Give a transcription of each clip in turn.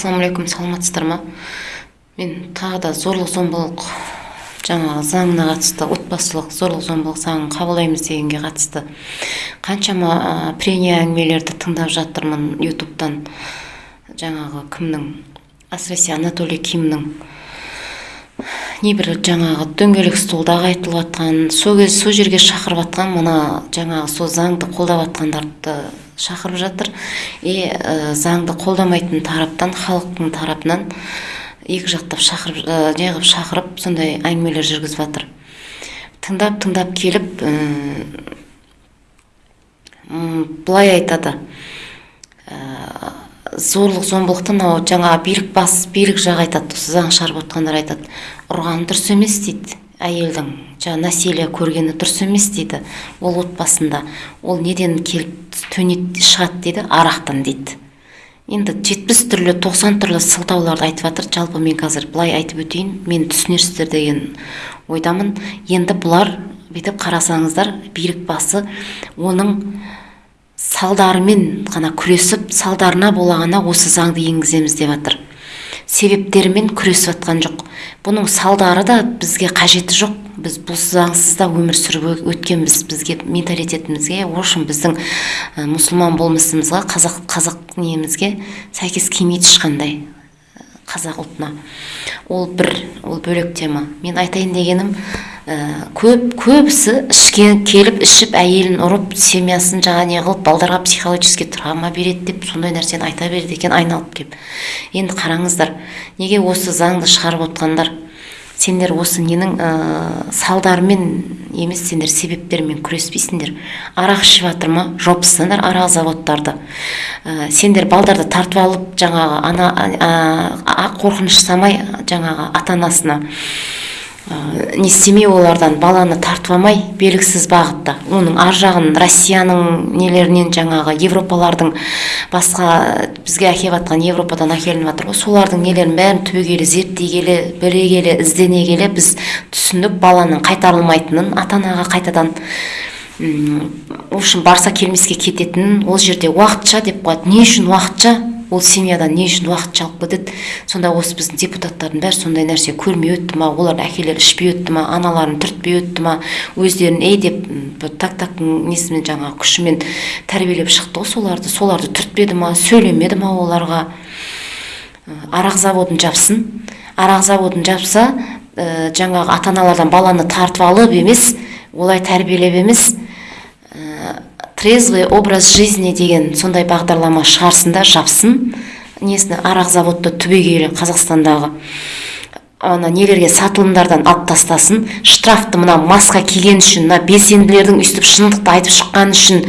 ассалаумағалейкум саламатсыздар ма? Мен тағы да зорлық зомбылық жаңағы заңына қатысты отбасылық зорлық зомбылық заңын қабылдаймыз дегенге қатысты. Қаншама ә, прения әңгімелерді тыңдап жатырмын ютубтан. Жаңағы кімнің? Әсіресе анатолий кимнің. Небір жаңағы дөңгелек столдағы айтылып жатқан сол кез сол жерге шақырып жатқан мына жаңағы сол заңды қолдап жатқандарды шақырып жатыр. И ә, заңды қолдамайтын тараптан халықтың тарапынан екі жақтап шақырып ә, неғып шақырып сондай әңгімелер жүргізіп жатыр тыңдап тыңдап келіп ә, былай айтады. Зорлық зомбылықты мынау жаңағы билік бас билік жағы айтады осы заң шығарып отқандар айтады ұрғаны дұрыс емес дейді әйелдің жаңағы насилие көргені дұрыс емес дейді ол отбасында. Ол неден келіп төнеді шығады дейді арақтан дейді. Енді жетпіс түрлі тоқсан түрлі сылтауларды айтып жатыр. Жалпы мен қазір былай айтып өтейін мен түсінерсіздер деген ойдамын. Енді бұлар бүйтіп қарасаңыздар билік басы оның салдарымен ғана күресіп салдарына бола ғана осы заңды енгіземіз деп жатыр себептерімен күресіп жатқан жоқ. Бұның салдары да бізге қажеті жоқ. Біз бұл заңсыз да өмір сүріп өткенбіз. Бізге менталитетімізге в общем біздің ә, мұсылман болмысымызға қазақ қазақ немізге сәйкес келмейді ешқандай. Қазақ ұлтына. Ол бір ол бөлек тема мен айтайын дегенім ә, көп көбісі ішкен келіп ішіп әйелін ұрып семьясын жаңа не қылып балдарға психологический травма береді деп сондай нәрсені айта береді екен айналып келіп енді қараңыздар неге осы заңды шығарып отқандар? Сендер осы ненің ә, салдарымен емес сендер себептермен күреспейсіңдер. Арақ ішіп жатыр ма? Жопсыңдар арақ заводтарды. Ә, сендер балдарды тартып алып жаңағы ана ә, қорқыныш самай жаңағы ата анасына не істемей олардан баланы тартып алмай белгісіз бағытта. Оның ар жағын россияның нелерінен жаңағы европалардың басқа бізге әкеліп жатқан европадан әкелініп жатыр ғой. Солардың нелерін бәрін түбегейлі зерттей келе біле келе іздене келе біз түсіндік баланың қайтарылмайтынын ата анаға қайтадан в общем барса келмеске кететінін ол жерде уақытша деп қояды. Не үшін уақытша? Ол семьядан не үшін уақытша алып кетеді сонда осы біздің депутаттардың бәрі сондай нәрсе көрмей өтті ма олардың әкелері ішпей өтті ма аналарын түртпей өтті ма өздерін ей! деп так тактың несімен жаңағы күшімен тәрбиелеп шықты ғой соларды. Соларды түртпеді ма сөйлемеді ма оларға? Арақ заводын жапсын. Арақ заводын жапса ә, жаңағы ата аналардан баланы тартып алып емес олай тәрбиелеп емес трезвый образ жизни деген сондай бағдарлама шығарсын да жапсын несін арақ заводты түбегейлі қазақстандағы ана нелерге сатылымдардан алып тастасын штрафты мына маска киген үшін мына белсенділердің өйстіп шындықты айтып шыққаны үшін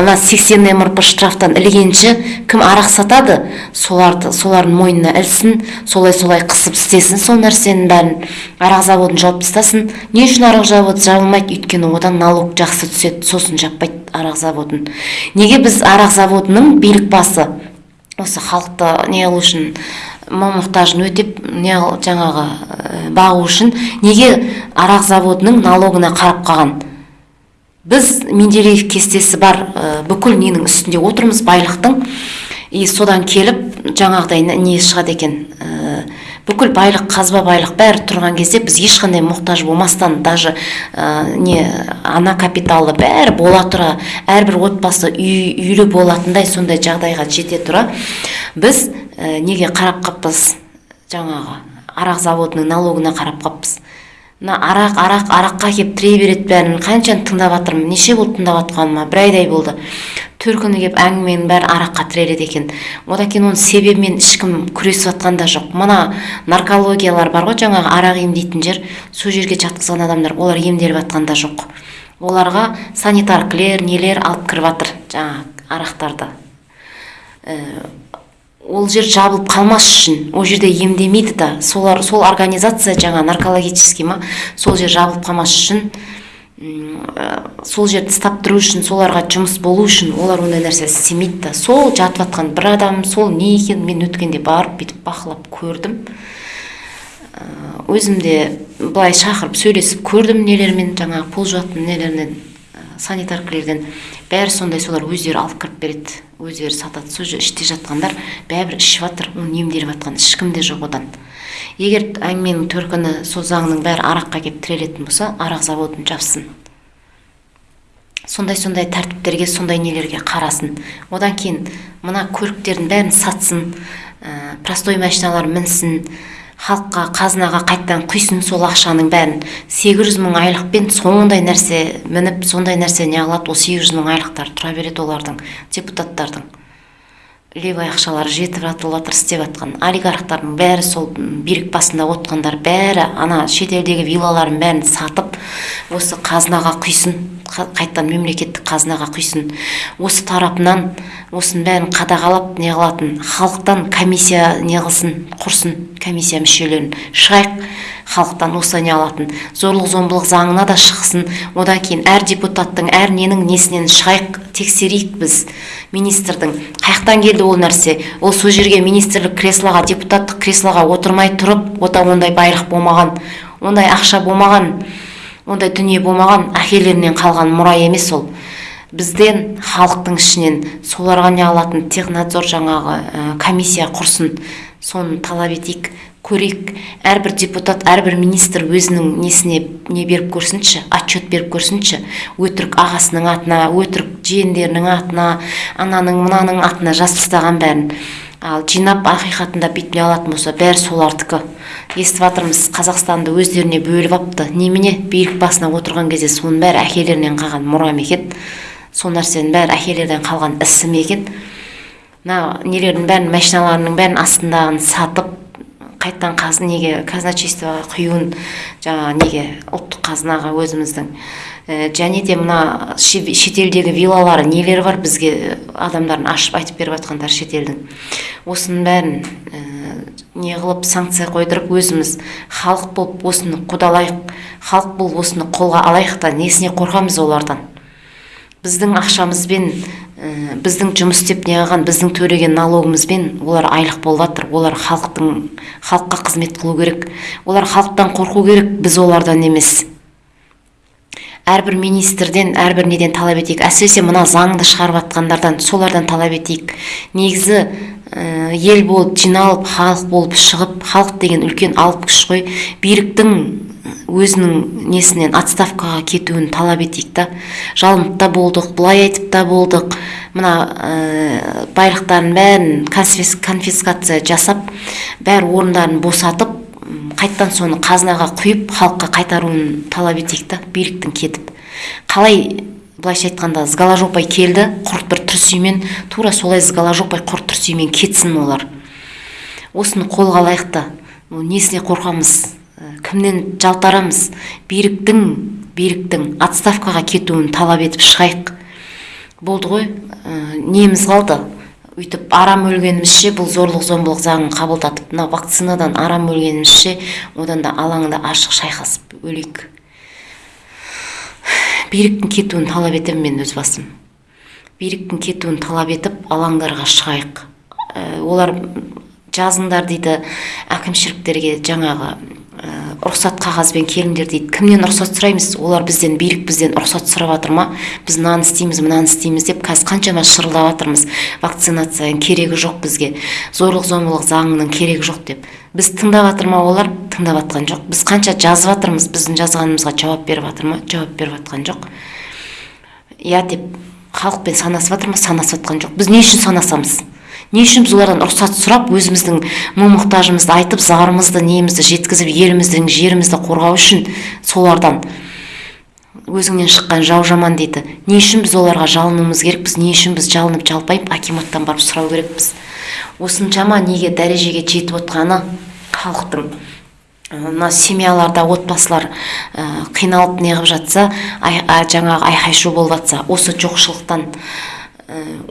ана сексен мрп штрафтан ілгенше кім арақ сатады? Соларды солардың мойнына ілсін солай солай қысып істесін сол нәрсенің бәрін арақ заводын жауып тастасын. Не үшін арақ заводы жабылмайды? Өйткені одан налог жақсы түседі сосын жаппайды арақ заводын. Неге біз арақ заводының билік басы осы халықты не қылу үшін мал мұқтажын өтеп не жаңағы бағу үшін неге арақ заводының налогына қарап қалған? Біз менделеев кестесі бар бүкіл ненің үстінде отырмыз байлықтың. И содан келіп жаңағыдай не шығады екен? Бүкіл байлық қазба байлық бәрі тұрған кезде біз ешқандай мұқтаж болмастан даже ә, не ана капиталы бәрі бола тұра әрбір отбасы үй, үйлі болатындай сондай жағдайға жете тұра. Біз ә, неге қарап қаппыз жаңағы арақ заводының налогына қарап қаппыз мына арақ арақ араққа келіп тіре береді бәрін. Қаншаны тыңдап жатырмын неше болды тыңдап жатқаныма бір айдай болды. Күні келіп әңгіменің бәрі араққа тіреледі екен. Одан кейін оның себебімен ешкім күресіп жатқан да жоқ. Мына наркологиялар бар ғой жаңағы арақ емдейтін жер. Сол жерге жатқызған адамдар олар емделіп жатқан да жоқ. Оларға санитаркілер нелер алып кіріп жатыр жаңағы арақтарды ә, ол жер жабылып қалмас үшін ол жерде емдемейді да. Солар сол организация жаңа наркологический ма сол жер жабылып қалмас үшін сол жерді ұстап тұру үшін соларға жұмыс болу үшін олар ондай нәрсе істемейді да. Сол жатып жатқан бір адам сол не екен мен өткенде барып бүйтіп бақылап көрдім. Өзім де былай шақырып сөйлесіп көрдім нелермен жаңағы пол жуатын нелерінен санитаркілерден бәрі сондай солар өздері алып кіріп береді өздері сатады. Сол іште жатқандар бәрібір ішіп жатыр оны емделіп жатқан ешкім де жоқ одан. Егер әңгіменің төркіні сол заңның бәрі араққа келіп тірелетін болса арақ заводын жапсын. Сондай сондай тәртіптерге сондай нелерге қарасын. Одан кейін мына көліктердің бәрін сатсын ә, простой машиналар мінсін халыққа қазынаға қайтадан құйсын сол ақшаның бәрін. Сегіз жүз мың айлықпен сондай нәрсе мініп сондай нәрсе не қылады ол сегіз жүз мың айлықтар тұра береді олардың депутаттардың. Левый ақшалары жетіп жатыр істеп жатқан олигархтардың бәрі сол билік басында отырғандар бәрі ана шетелдегі виллалардың бәрін сатып осы қазынаға құйсын қайтадан мемлекеттік қазынаға құйсын. Осы тарапынан осының бәрін қадағалап не қылатын халықтан комиссия не қылсын құрсын комиссия мүшелерін. Шығайық. Халықтан не алатын? Зорлық зомбылық заңына да шықсын. Одан кейін әр депутаттың әр ненің несінен шығайық тексерейік біз министрдің қаяқтан келді ол нәрсе? Ол сол жерге министрлік креслоға депутаттық креслоға отырмай тұрып ота ондай байлық болмаған. Ондай ақша болмаған ондай дүние болмаған әкелерінен қалған мұра емес ол. Бізден халықтың ішінен соларға не алатын? Технадзор жаңағы ә, комиссия құрсын. Соны талап етейік. Көрейік. Әрбір депутат әрбір министр өзінің несіне не беріп көрсінші отчет беріп көрсінші. Өтірік ағасының атына өтірік жиендерінің атына ананың мынаның атына жазып тастаған бәрін. Ал жинап ақиқатында бүйтіп не алатын болса бәрі солардікі естіп жатырмыз қазақстанды өздеріне бөліп алыпты немене? Билік басына отырған кезде соның бәрі әкелерінен қалған мұра ма екен? Сол нәрсенің бәрі әкелерден қалған ісі ме екен? Мына нелердің бәрін машиналарының бәрін астындағын сатып қайтадан қаз неге казначействоға құюын жаңағы неге ұлттық қазынаға өзіміздің? Ә, және де мына шетелдегі виллалары нелері бар бізге адамдардың ашып айтып беріп жатқандар шетелдің? Осының бәрін ә, не қылып санкция қойдырып өзіміз халық болып осыны қудалайық халық болып осыны қолға алайық та несіне қорқамыз олардан? Біздің ақшамызбен ә, біздің жұмыс істеп неғылған біздің төлеген налогымызбен олар айлық болып жатыр. Олар халықтың халыққа қызмет қылу керек. Олар халықтан қорқу керек біз олардан емес. Әрбір министрден әрбір неден талап етейік. Әсіресе мына заңды шығарып жатқандардан солардан талап етейік. Негізі ә, ел болып жиналып халық болып шығып халық деген үлкен алып күш қой. Биліктің өзінің несінен отставкаға кетуін талап етейік та. Жалынып та болдық былай айтып та болдық. Мына ә, байлықтарын бәрін конфискация жасап бәрі орындарын босатып қайттан соны қазынаға құйып халыққа қайтаруын талап етейік та биліктің кетіп. Қалай былайша айтқанда сгаложопай келді құрт бір трусимен тура солай сгаложопай құрт трусимен кетсін олар. Осыны қолға алайық та. Несіне қорқамыз? Кімнен жалтарамыз? Биліктің биліктің отставкаға кетуін талап етіп шығайық. Болды ғой ә, неміз қалды. Өйтіп арам өлгенімізше бұл зорлық зомбылық заңын қабылдатып мына вакцинадан арам өлгенімізше одан да алаңда ашық шайқасып өлейік. Биліктің кетуін талап етемін мен өз басым. Биліктің кетуін талап етіп алаңдарға шығайық. Ә, олар жазыңдар дейді әкімшіліктерге жаңағы рұқсат қағазбен келіңдер дейді. Кімнен рұқсат сұраймыз? Олар бізден билік бізден рұқсат сұрап жатыр ма? Біз мынаны істейміз мынаны істейміз деп қазір қаншама шырылдап жатырмыз. Вакцинацияның керегі жоқ бізге. Зорлық зомбылық заңының керегі жоқ деп. Біз тыңдап жатыр ма олар? Тыңдап жатқан жоқ. Біз қанша жазып жатырмыз? Біздің жазғанымызға жауап беріп жатыр ма? Жауап беріп жатқан жоқ. Иә деп халықпен санасып жатыр ма? Санасып жатқан жоқ. Біз не үшін санасамыз? Не үшін біз олардан рұқсат сұрап өзіміздің мұң мұқтажымызды айтып зарымызды немізді жеткізіп еліміздің жерімізді қорғау үшін солардан өзіңнен шыққан жау жаман дейді. Не үшін біз оларға жалынуымыз керекпіз не үшін біз жалынып жалпайып акиматтан барып сұрау керекпіз. Осыншама неге дәрежеге жетіп отқаны халықтың мына семьяларда отбасылар қиналып неғып жатса жаңағы айқай шу болып жатса осы жоқшылықтан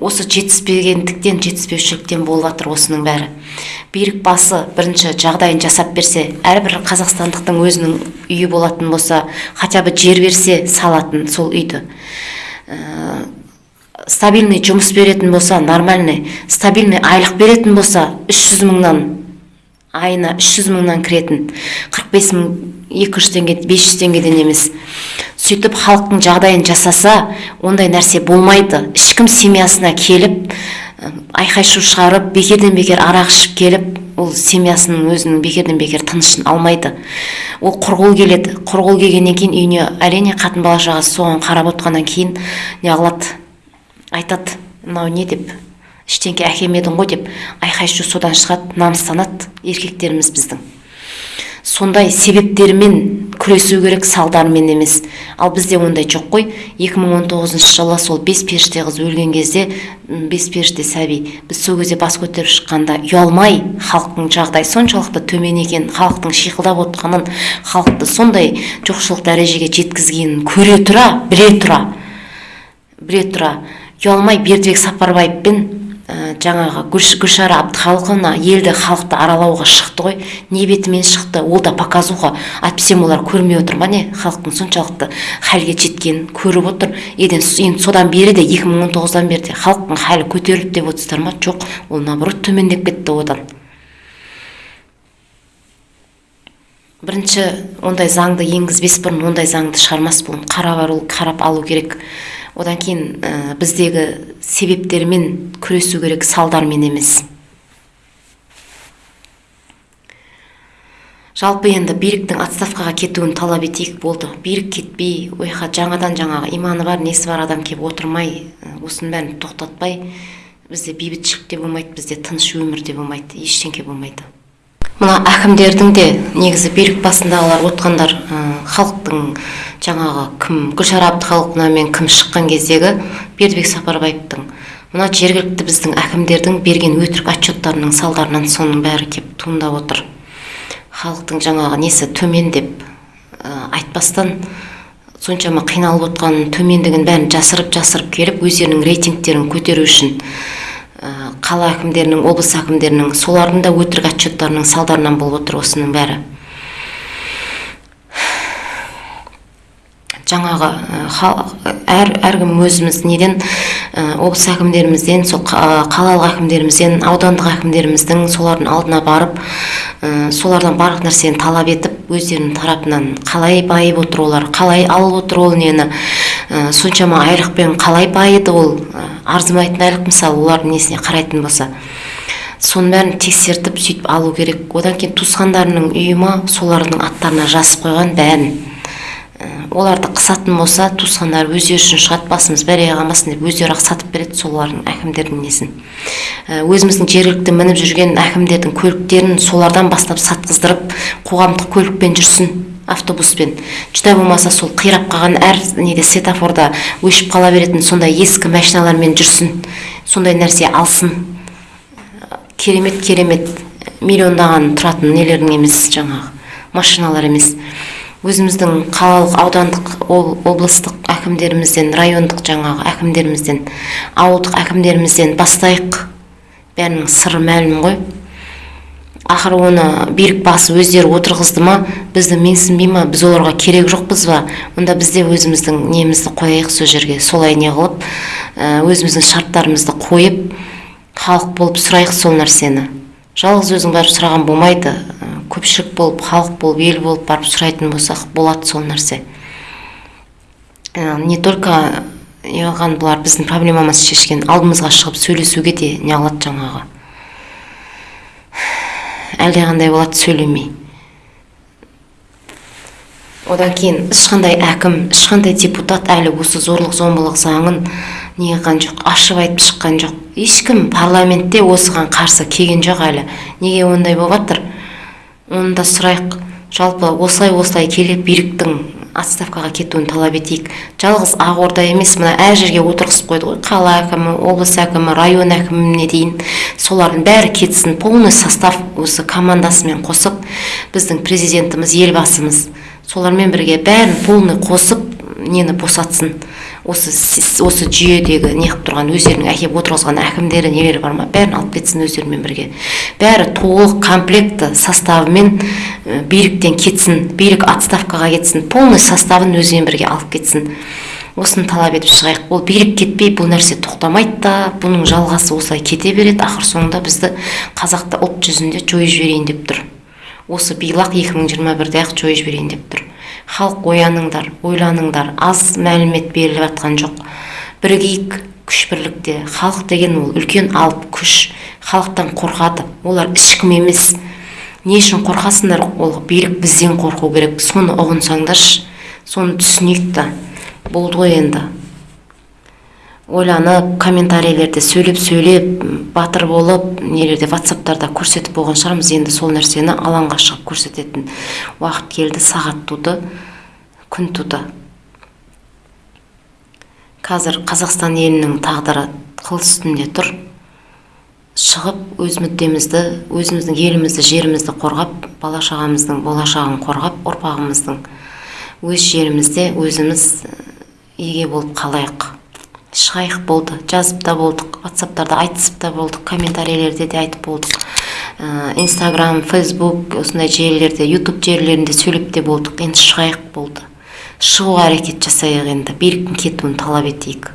осы жетіспегендіктен жетіспеушіліктен болып жатыр осының бәрі. Билік басы бірінші жағдайын жасап берсе әрбір қазақстандықтың өзінің үйі болатын болса хотя бы жер берсе салатын сол үйді. Ә, стабильный жұмыс беретін болса нормальный стабильный айлық беретін болса үш жүз мыңнан айына үш жүз мыңнан кіретін. қырық бес мың екі жүз теңге бес жүз теңгеден емес. Сөйтіп халықтың жағдайын жасаса ондай нәрсе болмайды. Ешкім семьясына келіп айқай шу шығарып бекерден бекер арақ ішіп келіп ол семьясының өзінің бекерден бекер тынышын алмайды. Ол құрғыл келеді. Құрғыл келгеннен кейін үйіне әрине қатын бала шағасы соған қарап отқаннан кейін не қылады? Айтады мынау не? деп. Ештеңке әкелмедің ғой деп айқай шу содан шығады намыстанады еркектеріміз біздің. Сондай себептермен күресу керек салдарымен емес. Ал бізде ондай жоқ қой. 2019 жылы сол бес періште қыз өлген кезде бес періште сәби біз сол кезде бас көтеріп шыққанда ұялмай халықтың жағдайы соншалықты төмен екенін халықтың шиқылдап отқанын халықты сондай жоқшылық дәрежеге жеткізгенін көре тұра біле тұра біле тұра. Ұялмай бердібек сапарбаевпен ә, жаңағы гүлшара әбдіхалықовна елді халықты аралауға шықты ғой. Не бетімен шықты? Ол да показуха. Әйтпесе олар көрмей отыр ма не? Халықтың соншалықты хәлге жеткенін көріп отыр. Енді содан бері де 2019-дан бері де халықтың халі көтерілді деп отырсыздар ма? Жоқ. Ол наоборот төмендеп кетті одан. Бірінші ондай заңды енгізбес бұрын ондай заңды шығармас бұрын қарап алу керек. Одан кейін ә, біздегі себептермен күресу керек салдармен емес. Жалпы енді биліктің отставкаға кетуін талап етейік болды. Билік кетпей ойқа жаңадан жаңағы иманы бар несі бар адам келіп отырмай осының бәрін тоқтатпай бізде бейбітшілік те болмайды бізде тыныш өмір де болмайды ештеңке болмайды. Мына әкімдердің де негізі билік басындағылар отқандар халықтың жаңағы кім гүлшара әбдіхалықовнамен кім шыққан кездегі бердібек сапарбаевтың мына жергілікті біздің әкімдердің берген өтірік отчеттарының салдарынан соның бәрі кеп туындап отыр. Халықтың жаңағы несі төмен деп айтпастан соншама қиналып отқанын төмендігін бәрін жасырып жасырып келіп өздерінің рейтингтерін көтеру үшін қала әкімдерінің облыс әкімдерінің солардың да өтірік отчеттарының салдарынан болып отыр осының бәрі. Жаңағы әр әркім өзіміз неден облыс әкімдерімізден сол қалалық әкімдерімізден аудандық әкімдеріміздің солардың алдына барып солардан барлық нәрсені талап етіп өздерінің тарапынан қалай байып отыр олар қалай алып отыр ол нені соншама айлықпен қалай байыды ол арзымайтын айлық мысалы олардың несіне қарайтын болса. Соның бәрін тексертіп сөйтіп алу керек. Одан кейін туысқандарының үйі солардың аттарына жазып қойған бәрін. Оларды қысатын болса туысқандары өздері үшін шығады басымыз бәлеге қалмасын деп өздері ақ сатып береді солардың әкімдердің несін. Өзіміздің жергілікті мініп жүрген әкімдердің көліктерін солардан бастап сатқыздырып қоғамдық көлікпен жүрсін автобуспен. Жүдә болмаса сол қирап қалған әр неде светофорда өшіп қала беретін сондай ескі машиналармен жүрсін сондай нәрсе алсын. Керемет керемет миллиондаған тұратын нелердің емес жаңағы машиналар емес. Өзіміздің қалалық аудандық облыстық әкімдерімізден райондық жаңағы әкімдерімізден ауылдық әкімдерімізден бастайық. Бәрінің сыры мәлім ғой. Ақыры оны билік басы өздері отырғызды ма бізді менсінбей ма біз оларға керек жоқпыз ба? Онда біз де өзіміздің немізді қояйық сол жерге солай не қылып өзіміздің шарттарымызды қойып халық болып сұрайық сол нәрсені. Жалғыз өзің барып сұраған болмайды. Көпшілік болып халық болып ел болып барып сұрайтын болсақ болады сол нәрсе. Не только неғылған бұлар біздің проблемамызды шешкен алдымызға шығып сөйлесуге де неғылады жаңағы. Әлдеқандай болады сөйлемей. Одан кейін ешқандай әкім ешқандай депутат әлі осы зорлық зомбылық заңын не қылған жоқ ашып айтып шыққан жоқ. Ешкім парламентте осыған қарсы келген жоқ әлі. Неге ондай болып жатыр оны да сұрайық. Жалпы осылай осылай келе биліктің отставкаға кетуін талап етейік. Жалғыз ақорда емес мына әр жерге отырғызып қойды ғой қала әкімі облыс әкімі район әкіміне дейін. Солардың бәрі кетсін полный состав осы командасымен қосып біздің президентіміз елбасымыз солармен бірге бәрін полный қосып нені босатсын. Осы осы жүйедегі неғып тұрған өздерінің әкеп отырғызған әкімдері нелері бар ма? Бәрін алып кетсін өздерімен бірге. Бәрі толық комплекті составымен биліктен кетсін билік отставкаға кетсін полный составын өзімен бірге алып кетсін. Осыны талап етіп шығайық. Ол билік кетпей бұл нәрсе тоқтамайды да бұның жалғасы осылай кете береді ақыр соңында бізді қазақты ұлт жүзінде жойып жіберейін деп тұр. Осы билақ 2021-де ақ жойып жіберейін деп тұр. Халық ояныңдар ойланыңдар. Аз мәлімет беріліп жатқан жоқ. Бірігейік күш бірлікте. Халық деген ол үлкен алып күш. Халықтан қорқады олар ешкім емес. Не үшін қорқасыңдар ол билік бізден қорқу керек. Соны ұғынсаңдаршы. Соны түсінейік та. Болды ғой енді. Ойланып комментарийлерде сөйлеп сөйлеп батыр болып нелерде ватсаптарда көрсетіп болған шығармыз. Енді сол нәрсені алаңға шығып көрсететін уақыт келді сағат туды күн туды. Қазір қазақстан елінің тағдыры қыл үстінде тұр. Шығып өз мүддемізді өзіміздің елімізді жерімізді қорғап бала шағамыздың болашағын қорғап ұрпағымыздың өз жерімізде өзіміз еге болып қалайық. Шығайық болды жазып та болдық ватсаптарда айтысып та болдық комментарийлерде де айтып болдық. Инстаграм фейсбук осындай желілерде ютуб желілерінде сөйлеп те болдық. Енді шығайық болды. Шығуға әрекет жасайық енді биліктің кетуін талап етейік.